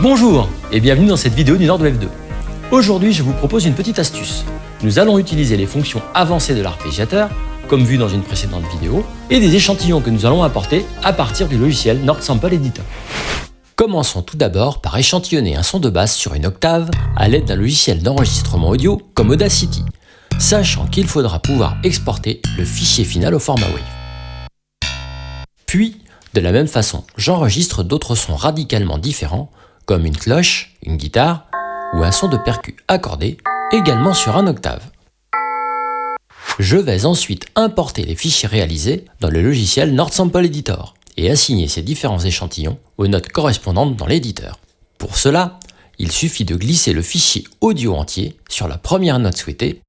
Bonjour et bienvenue dans cette vidéo du Nordwave 2. Aujourd'hui, je vous propose une petite astuce. Nous allons utiliser les fonctions avancées de l'arpégiateur, comme vu dans une précédente vidéo, et des échantillons que nous allons apporter à partir du logiciel Nord Sample Editor. Commençons tout d'abord par échantillonner un son de basse sur une octave à l'aide d'un logiciel d'enregistrement audio comme Audacity, sachant qu'il faudra pouvoir exporter le fichier final au format WAV. Puis, de la même façon, j'enregistre d'autres sons radicalement différents comme une cloche, une guitare ou un son de percu accordé, également sur un octave. Je vais ensuite importer les fichiers réalisés dans le logiciel Nord Sample Editor et assigner ces différents échantillons aux notes correspondantes dans l'éditeur. Pour cela, il suffit de glisser le fichier audio entier sur la première note souhaitée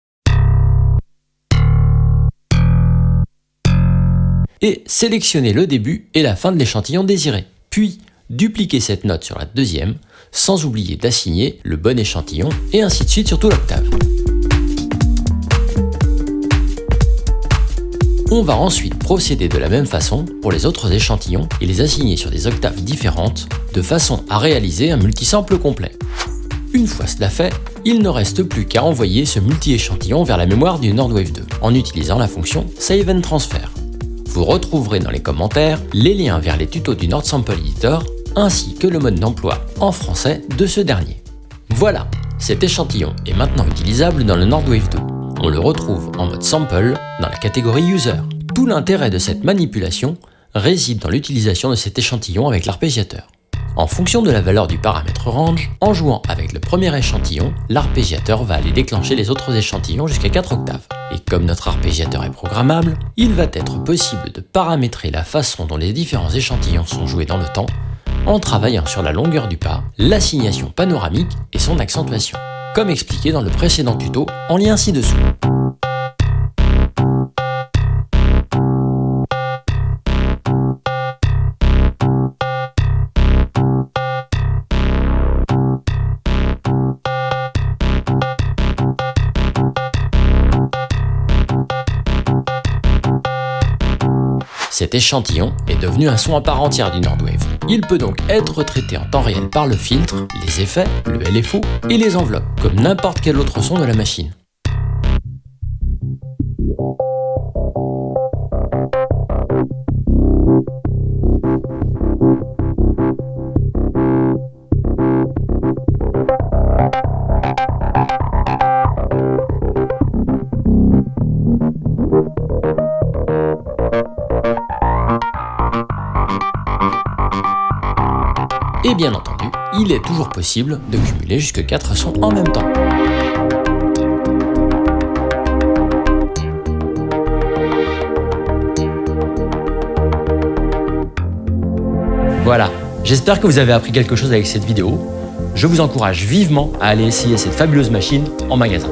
et sélectionner le début et la fin de l'échantillon désiré. Puis, dupliquer cette note sur la deuxième, sans oublier d'assigner le bon échantillon, et ainsi de suite sur toute l'octave. On va ensuite procéder de la même façon pour les autres échantillons et les assigner sur des octaves différentes, de façon à réaliser un multisample complet. Une fois cela fait, il ne reste plus qu'à envoyer ce multi-échantillon vers la mémoire du Nordwave 2 en utilisant la fonction Save and Transfer. Vous retrouverez dans les commentaires les liens vers les tutos du Nord Sample Editor ainsi que le mode d'emploi en français de ce dernier. Voilà, cet échantillon est maintenant utilisable dans le Nordwave 2. On le retrouve en mode sample dans la catégorie user. Tout l'intérêt de cette manipulation réside dans l'utilisation de cet échantillon avec l'arpégiateur. En fonction de la valeur du paramètre range, en jouant avec le premier échantillon, l'arpégiateur va aller déclencher les autres échantillons jusqu'à 4 octaves. Et comme notre arpégiateur est programmable, il va être possible de paramétrer la façon dont les différents échantillons sont joués dans le temps en travaillant sur la longueur du pas, l'assignation panoramique et son accentuation, comme expliqué dans le précédent tuto en lien ci-dessous. Cet échantillon est devenu un son à part entière du Nordwave. Il peut donc être traité en temps réel par le filtre, les effets, le LFO et les enveloppes, comme n'importe quel autre son de la machine. Bien entendu, il est toujours possible de cumuler jusque 4 sons en même temps. Voilà, j'espère que vous avez appris quelque chose avec cette vidéo. Je vous encourage vivement à aller essayer cette fabuleuse machine en magasin.